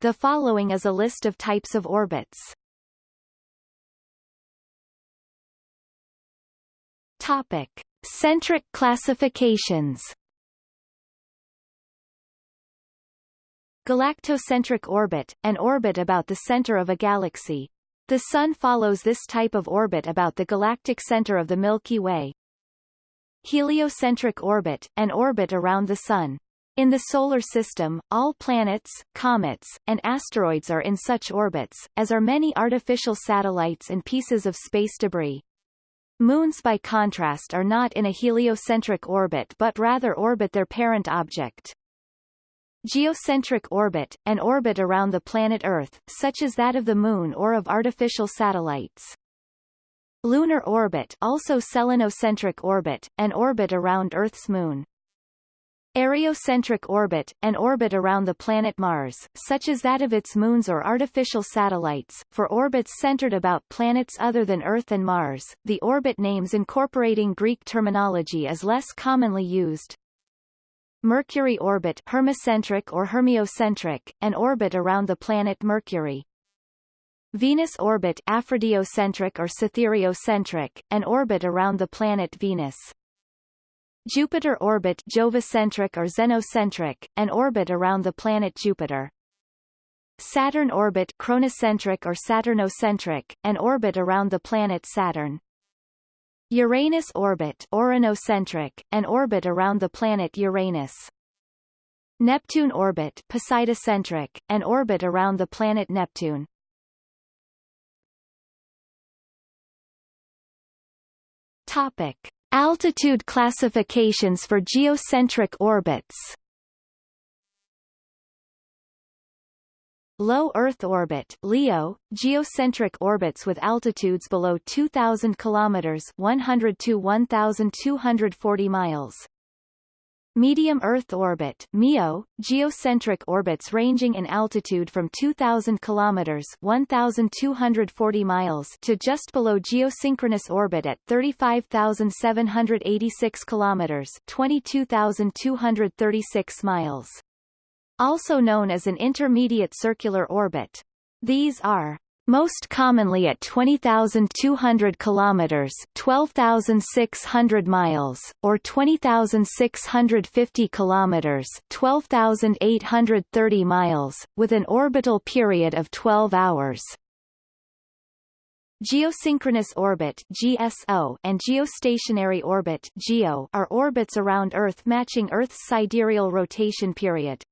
The following is a list of types of orbits. Topic. Centric classifications Galactocentric orbit, an orbit about the center of a galaxy. The Sun follows this type of orbit about the galactic center of the Milky Way. Heliocentric orbit, an orbit around the Sun. In the Solar System, all planets, comets, and asteroids are in such orbits, as are many artificial satellites and pieces of space debris. Moons by contrast are not in a heliocentric orbit but rather orbit their parent object. Geocentric orbit, an orbit around the planet Earth, such as that of the Moon or of artificial satellites. Lunar orbit also selenocentric orbit, an orbit around Earth's moon. Areocentric orbit, an orbit around the planet Mars, such as that of its moons or artificial satellites. For orbits centered about planets other than Earth and Mars, the orbit names incorporating Greek terminology is less commonly used. Mercury orbit Hermocentric or Hermiocentric, an orbit around the planet Mercury. Venus orbit Aphrodiocentric or Cythereocentric, an orbit around the planet Venus. Jupiter orbit Jovicentric or Zenocentric, an orbit around the planet Jupiter. Saturn orbit Kronocentric or Saturnocentric, an orbit around the planet Saturn. Uranus orbit Ouranocentric, an orbit around the planet Uranus. Neptune orbit Poseidocentric, an orbit around the planet Neptune. Topic. Altitude classifications for geocentric orbits Low Earth orbit LEO, geocentric orbits with altitudes below 2,000 kilometers 100 to 1,240 miles. Medium Earth orbit MEO, geocentric orbits ranging in altitude from 2,000 kilometers 1,240 miles to just below geosynchronous orbit at 35,786 kilometers 22,236 miles. Also known as an intermediate circular orbit. These are most commonly at 20,200 kilometers, 12,600 miles, or 20,650 kilometers, 12,830 miles, with an orbital period of 12 hours. Geosynchronous orbit GSO and geostationary orbit GEO are orbits around Earth matching Earth's sidereal rotation period.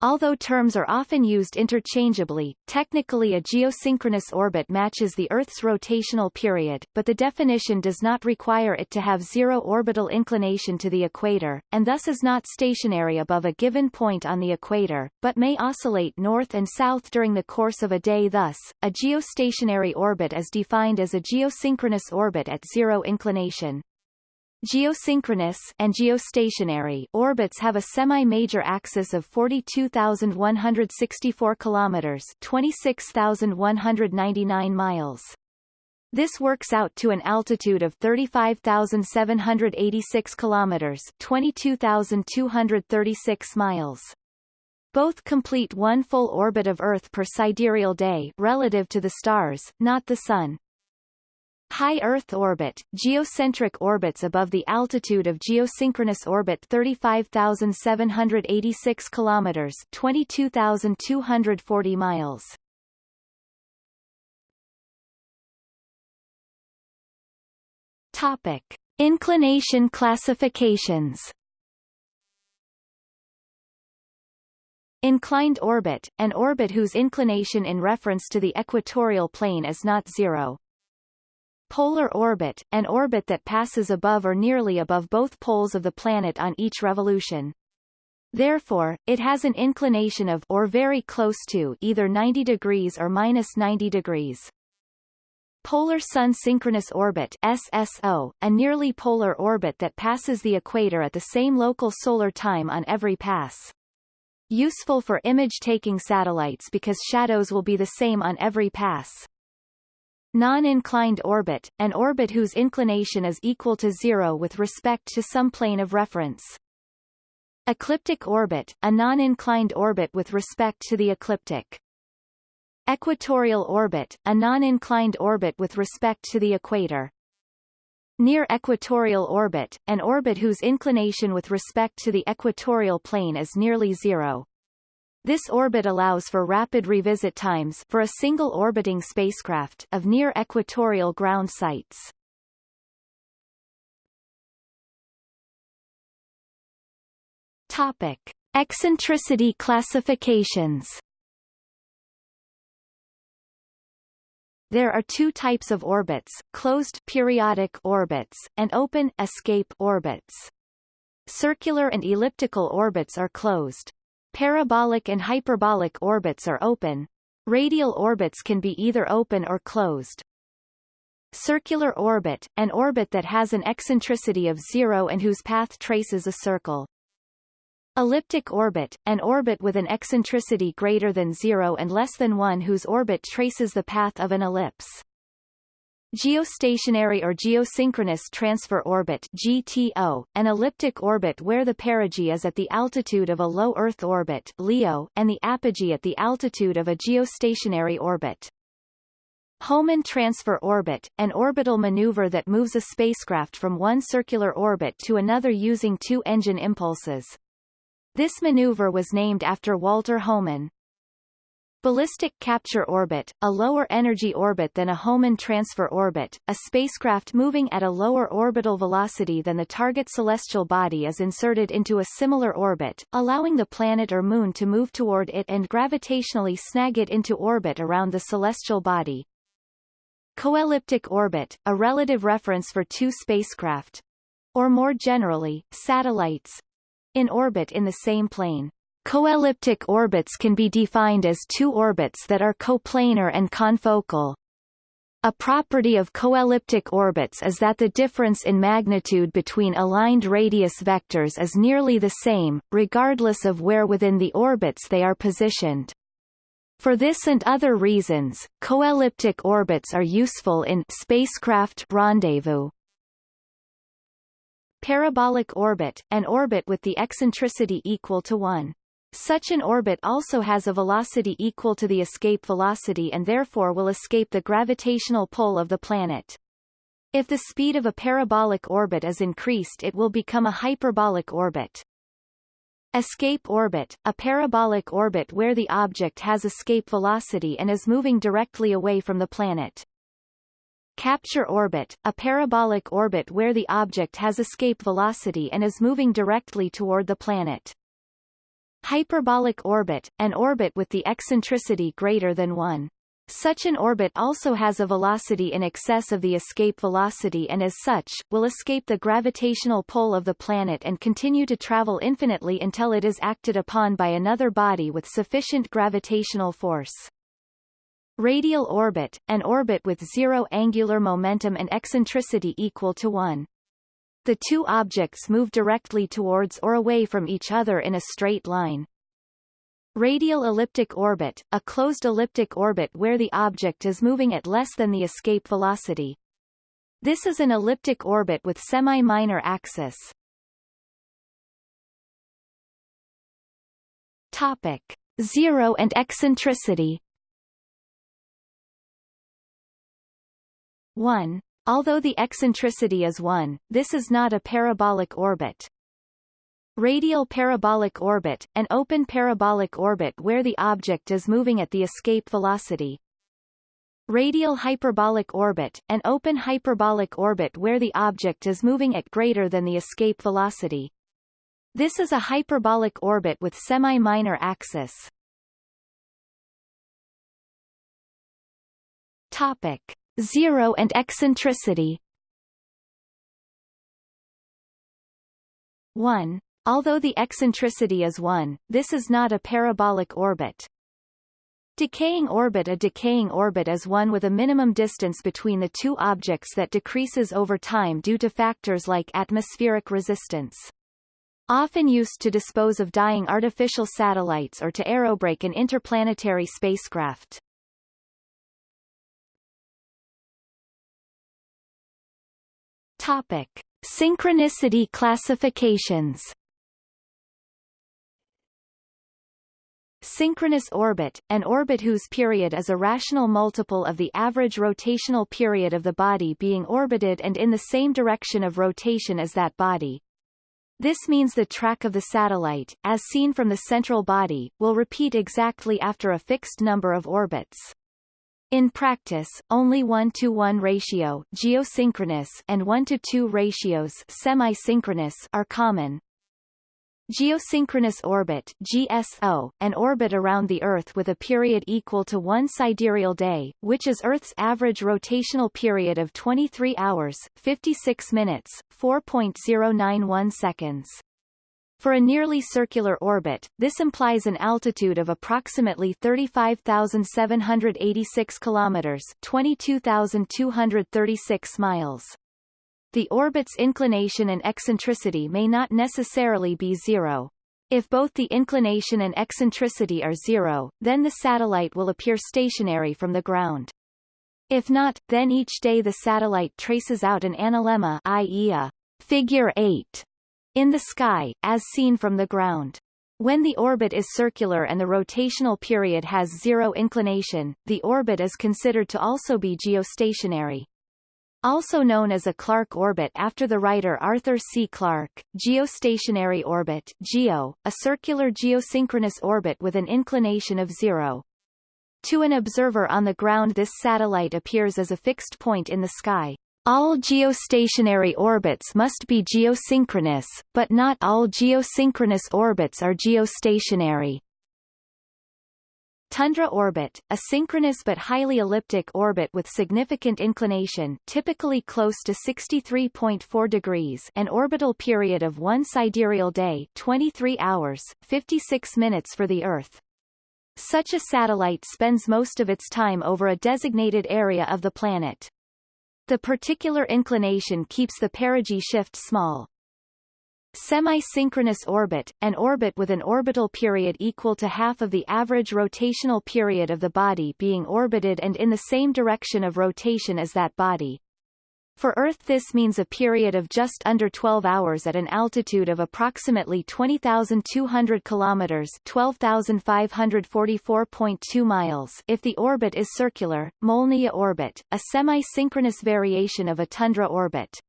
Although terms are often used interchangeably, technically a geosynchronous orbit matches the Earth's rotational period, but the definition does not require it to have zero orbital inclination to the equator, and thus is not stationary above a given point on the equator, but may oscillate north and south during the course of a day thus, a geostationary orbit is defined as a geosynchronous orbit at zero inclination. Geosynchronous and geostationary orbits have a semi-major axis of 42,164 kilometers, 26,199 miles. This works out to an altitude of 35,786 kilometers, 22,236 miles. Both complete one full orbit of Earth per sidereal day relative to the stars, not the Sun. High Earth orbit, geocentric orbits above the altitude of geosynchronous orbit 35,786 kilometers, 22,240 miles. Topic: Inclination classifications. Inclined orbit, an orbit whose inclination in reference to the equatorial plane is not zero. Polar orbit, an orbit that passes above or nearly above both poles of the planet on each revolution. Therefore, it has an inclination of or very close to either 90 degrees or minus 90 degrees. Polar Sun Synchronous Orbit SSO, a nearly polar orbit that passes the equator at the same local solar time on every pass. Useful for image-taking satellites because shadows will be the same on every pass. Non-inclined orbit, an orbit whose inclination is equal to zero with respect to some plane of reference. Ecliptic orbit, a non-inclined orbit with respect to the ecliptic. Equatorial orbit, a non-inclined orbit with respect to the equator. Near equatorial orbit, an orbit whose inclination with respect to the equatorial plane is nearly zero. This orbit allows for rapid revisit times for a single orbiting spacecraft of near equatorial ground sites. Topic: Eccentricity classifications. There are two types of orbits, closed periodic orbits, and open escape orbits. Circular and elliptical orbits are closed. Parabolic and hyperbolic orbits are open. Radial orbits can be either open or closed. Circular orbit, an orbit that has an eccentricity of zero and whose path traces a circle. Elliptic orbit, an orbit with an eccentricity greater than zero and less than one whose orbit traces the path of an ellipse. Geostationary or geosynchronous transfer orbit GTO, an elliptic orbit where the perigee is at the altitude of a low Earth orbit LEO, and the apogee at the altitude of a geostationary orbit. Hohmann transfer orbit, an orbital maneuver that moves a spacecraft from one circular orbit to another using two engine impulses. This maneuver was named after Walter Hohmann. Ballistic capture orbit, a lower energy orbit than a Hohmann transfer orbit, a spacecraft moving at a lower orbital velocity than the target celestial body is inserted into a similar orbit, allowing the planet or moon to move toward it and gravitationally snag it into orbit around the celestial body. Coelliptic orbit, a relative reference for two spacecraft, or more generally, satellites, in orbit in the same plane. Coelliptic orbits can be defined as two orbits that are coplanar and confocal. A property of coelliptic orbits is that the difference in magnitude between aligned radius vectors is nearly the same, regardless of where within the orbits they are positioned. For this and other reasons, coelliptic orbits are useful in spacecraft rendezvous. Parabolic orbit, an orbit with the eccentricity equal to 1. Such an orbit also has a velocity equal to the escape velocity and therefore will escape the gravitational pull of the planet. If the speed of a parabolic orbit is increased it will become a hyperbolic orbit. Escape orbit, a parabolic orbit where the object has escape velocity and is moving directly away from the planet. Capture orbit, a parabolic orbit where the object has escape velocity and is moving directly toward the planet. Hyperbolic orbit, an orbit with the eccentricity greater than 1. Such an orbit also has a velocity in excess of the escape velocity and as such, will escape the gravitational pull of the planet and continue to travel infinitely until it is acted upon by another body with sufficient gravitational force. Radial orbit, an orbit with zero angular momentum and eccentricity equal to 1. The two objects move directly towards or away from each other in a straight line. Radial elliptic orbit, a closed elliptic orbit where the object is moving at less than the escape velocity. This is an elliptic orbit with semi-minor axis. Topic. Zero and eccentricity 1. Although the eccentricity is 1, this is not a parabolic orbit. Radial parabolic orbit, an open parabolic orbit where the object is moving at the escape velocity. Radial hyperbolic orbit, an open hyperbolic orbit where the object is moving at greater than the escape velocity. This is a hyperbolic orbit with semi-minor axis. Topic. Zero and eccentricity 1. Although the eccentricity is 1, this is not a parabolic orbit. Decaying orbit A decaying orbit is one with a minimum distance between the two objects that decreases over time due to factors like atmospheric resistance. Often used to dispose of dying artificial satellites or to aerobrake an interplanetary spacecraft. Topic: Synchronicity classifications. Synchronous orbit, an orbit whose period is a rational multiple of the average rotational period of the body being orbited and in the same direction of rotation as that body. This means the track of the satellite, as seen from the central body, will repeat exactly after a fixed number of orbits. In practice, only 1 to 1 ratio geosynchronous and 1 to 2 ratios semi-synchronous are common. Geosynchronous orbit GSO, an orbit around the Earth with a period equal to one sidereal day, which is Earth's average rotational period of 23 hours, 56 minutes, 4.091 seconds. For a nearly circular orbit, this implies an altitude of approximately 35,786 kilometers, 22,236 miles. The orbit's inclination and eccentricity may not necessarily be zero. If both the inclination and eccentricity are zero, then the satellite will appear stationary from the ground. If not, then each day the satellite traces out an analemma i.e. a figure 8 in the sky, as seen from the ground. When the orbit is circular and the rotational period has zero inclination, the orbit is considered to also be geostationary. Also known as a Clarke orbit after the writer Arthur C. Clarke, geostationary orbit GEO, a circular geosynchronous orbit with an inclination of zero. To an observer on the ground this satellite appears as a fixed point in the sky. All geostationary orbits must be geosynchronous, but not all geosynchronous orbits are geostationary. Tundra orbit, a synchronous but highly elliptic orbit with significant inclination typically close to 63.4 degrees an orbital period of one sidereal day 23 hours, 56 minutes for the Earth. Such a satellite spends most of its time over a designated area of the planet. The particular inclination keeps the perigee shift small. Semi-synchronous orbit, an orbit with an orbital period equal to half of the average rotational period of the body being orbited and in the same direction of rotation as that body. For Earth this means a period of just under 12 hours at an altitude of approximately 20,200 kilometers 12,544.2 miles if the orbit is circular, Molniya orbit, a semi-synchronous variation of a tundra orbit.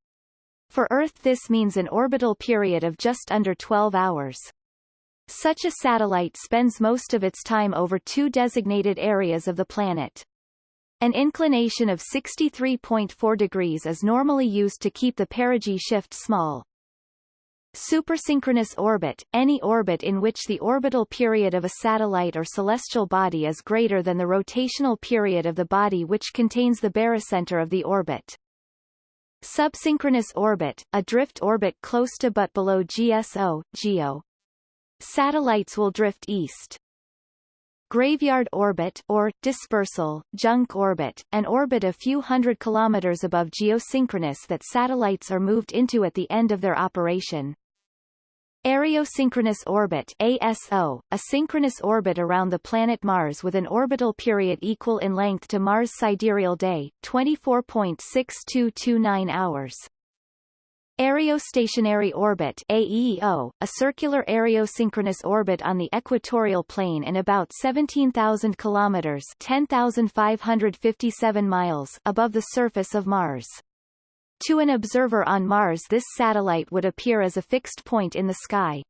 For Earth this means an orbital period of just under 12 hours. Such a satellite spends most of its time over two designated areas of the planet. An inclination of 63.4 degrees is normally used to keep the perigee shift small. Supersynchronous orbit, any orbit in which the orbital period of a satellite or celestial body is greater than the rotational period of the body which contains the barycenter of the orbit. Subsynchronous orbit, a drift orbit close to but below GSO, GEO. Satellites will drift east. Graveyard orbit or dispersal, junk orbit, an orbit a few hundred kilometers above geosynchronous that satellites are moved into at the end of their operation. Areosynchronous orbit ASO, a synchronous orbit around the planet Mars with an orbital period equal in length to Mars' sidereal day, 24.6229 hours. Areostationary orbit AEO, a circular areosynchronous orbit on the equatorial plane and about 17,000 kilometers 10,557 miles above the surface of Mars. To an observer on Mars this satellite would appear as a fixed point in the sky.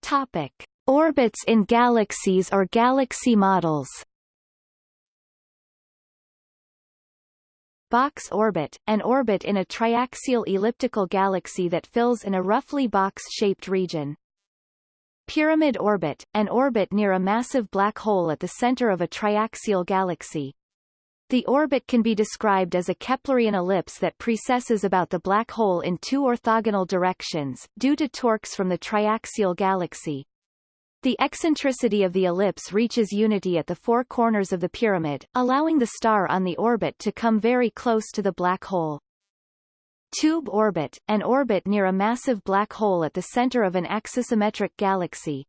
Topic. Orbits in galaxies or galaxy models Box orbit, an orbit in a triaxial elliptical galaxy that fills in a roughly box-shaped region. Pyramid orbit, an orbit near a massive black hole at the center of a triaxial galaxy. The orbit can be described as a Keplerian ellipse that precesses about the black hole in two orthogonal directions, due to torques from the triaxial galaxy. The eccentricity of the ellipse reaches unity at the four corners of the pyramid, allowing the star on the orbit to come very close to the black hole. Tube orbit, an orbit near a massive black hole at the center of an axisymmetric galaxy.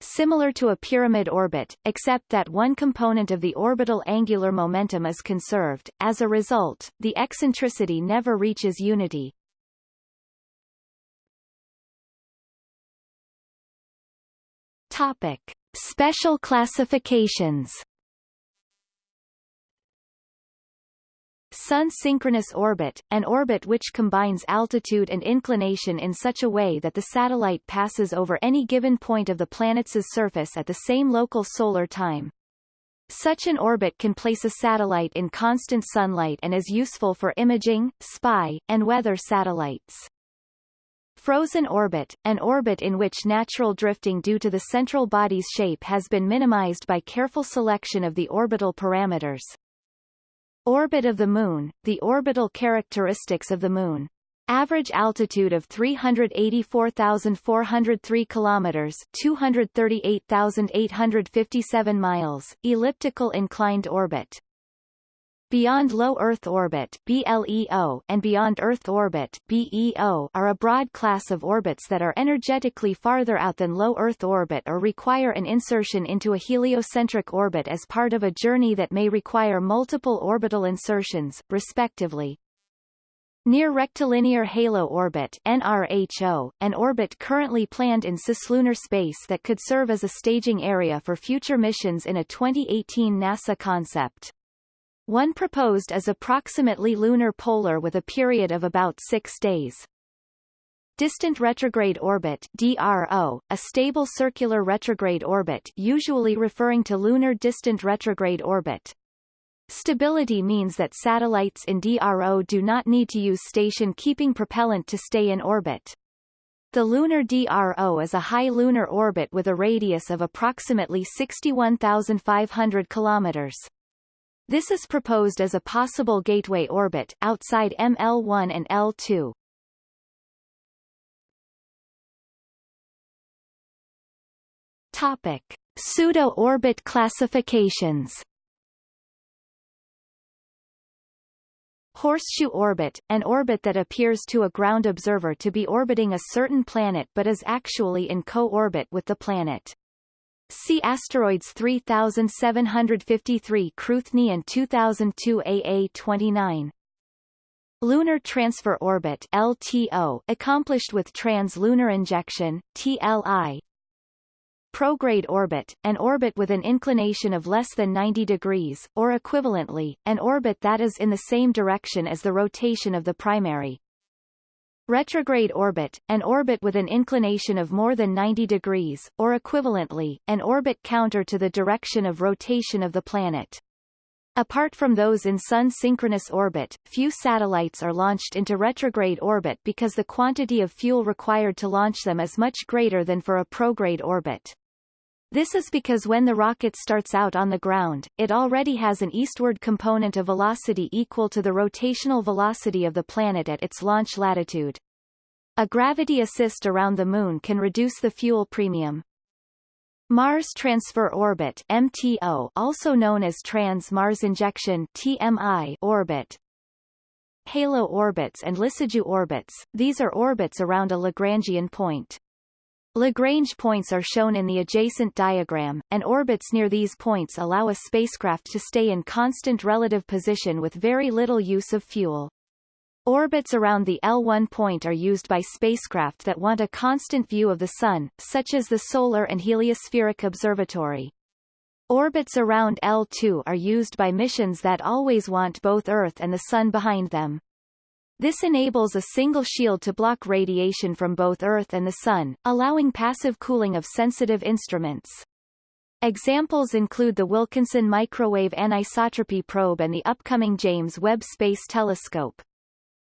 Similar to a pyramid orbit, except that one component of the orbital angular momentum is conserved, as a result, the eccentricity never reaches unity. Topic. Special classifications Sun-synchronous orbit, an orbit which combines altitude and inclination in such a way that the satellite passes over any given point of the planet's surface at the same local solar time. Such an orbit can place a satellite in constant sunlight and is useful for imaging, spy, and weather satellites. Frozen orbit, an orbit in which natural drifting due to the central body's shape has been minimized by careful selection of the orbital parameters. Orbit of the Moon, the orbital characteristics of the Moon. Average altitude of 384,403 kilometers, 238,857 miles, elliptical inclined orbit. Beyond Low Earth Orbit BLEO and Beyond Earth Orbit BEO are a broad class of orbits that are energetically farther out than low Earth orbit or require an insertion into a heliocentric orbit as part of a journey that may require multiple orbital insertions, respectively. Near rectilinear halo orbit NRHO, an orbit currently planned in cislunar space that could serve as a staging area for future missions in a 2018 NASA concept. One proposed is approximately lunar polar with a period of about six days. Distant retrograde orbit DRO, a stable circular retrograde orbit usually referring to lunar distant retrograde orbit. Stability means that satellites in DRO do not need to use station-keeping propellant to stay in orbit. The lunar DRO is a high lunar orbit with a radius of approximately 61,500 kilometers. This is proposed as a possible gateway orbit, outside ML1 and L2. Topic. Pseudo-orbit classifications Horseshoe orbit, an orbit that appears to a ground observer to be orbiting a certain planet but is actually in co-orbit with the planet. See asteroids 3753 Cruithne and 2002 AA29. Lunar Transfer Orbit LTO, accomplished with trans-lunar injection, TLI. Prograde orbit, an orbit with an inclination of less than 90 degrees, or equivalently, an orbit that is in the same direction as the rotation of the primary. Retrograde orbit, an orbit with an inclination of more than 90 degrees, or equivalently, an orbit counter to the direction of rotation of the planet. Apart from those in Sun-synchronous orbit, few satellites are launched into retrograde orbit because the quantity of fuel required to launch them is much greater than for a prograde orbit. This is because when the rocket starts out on the ground, it already has an eastward component of velocity equal to the rotational velocity of the planet at its launch latitude. A gravity assist around the Moon can reduce the fuel premium. Mars Transfer Orbit MTO also known as Trans-Mars Injection TMI orbit Halo orbits and Lissajous orbits, these are orbits around a Lagrangian point. Lagrange points are shown in the adjacent diagram, and orbits near these points allow a spacecraft to stay in constant relative position with very little use of fuel. Orbits around the L1 point are used by spacecraft that want a constant view of the Sun, such as the Solar and Heliospheric Observatory. Orbits around L2 are used by missions that always want both Earth and the Sun behind them. This enables a single shield to block radiation from both Earth and the Sun, allowing passive cooling of sensitive instruments. Examples include the Wilkinson Microwave Anisotropy Probe and the upcoming James Webb Space Telescope.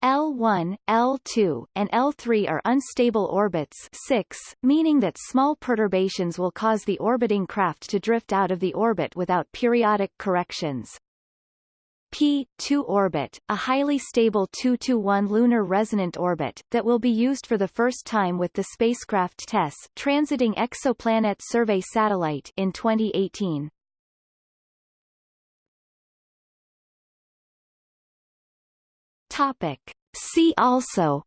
L1, L2, and L3 are unstable orbits 6, meaning that small perturbations will cause the orbiting craft to drift out of the orbit without periodic corrections. P-2 orbit, a highly stable 2-1 lunar resonant orbit, that will be used for the first time with the spacecraft TESS transiting Exoplanet Survey Satellite in 2018. Topic. See also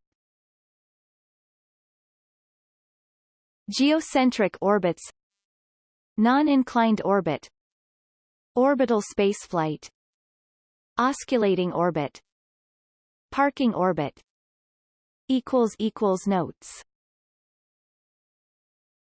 Geocentric orbits Non-inclined orbit Orbital spaceflight Osculating orbit. Parking orbit. Equals equals Notes